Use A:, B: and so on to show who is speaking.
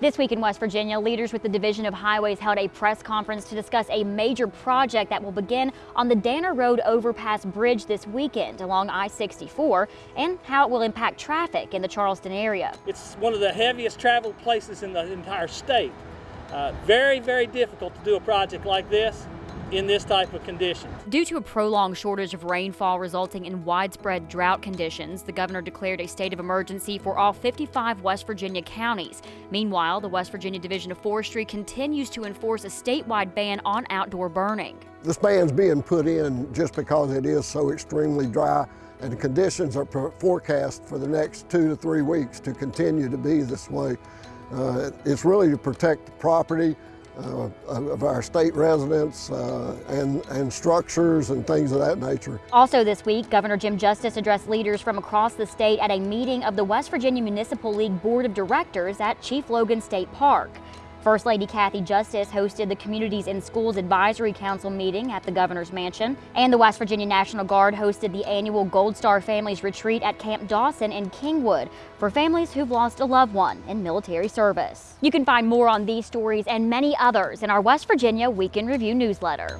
A: This week in West Virginia, leaders with the Division of Highways held a press conference to discuss a major project that will begin on the Danner Road Overpass Bridge this weekend along I-64 and how it will impact traffic in the Charleston area.
B: It's one of the heaviest traveled places in the entire state. Uh, very, very difficult to do a project like this in this type of condition.
A: Due to a prolonged shortage of rainfall resulting in widespread drought conditions, the governor declared a state of emergency for all 55 West Virginia counties. Meanwhile, the West Virginia Division of Forestry continues to enforce a statewide ban on outdoor burning.
C: This ban's being put in just because it is so extremely dry and the conditions are forecast for the next two to three weeks to continue to be this way. Uh, it's really to protect the property, uh, of our state residents uh, and, and structures and things of that nature.
A: Also this week, Governor Jim Justice addressed leaders from across the state at a meeting of the West Virginia Municipal League Board of Directors at Chief Logan State Park. First Lady Kathy Justice hosted the Communities in Schools Advisory Council meeting at the Governor's Mansion, and the West Virginia National Guard hosted the annual Gold Star Families Retreat at Camp Dawson in Kingwood for families who've lost a loved one in military service. You can find more on these stories and many others in our West Virginia Week in Review newsletter.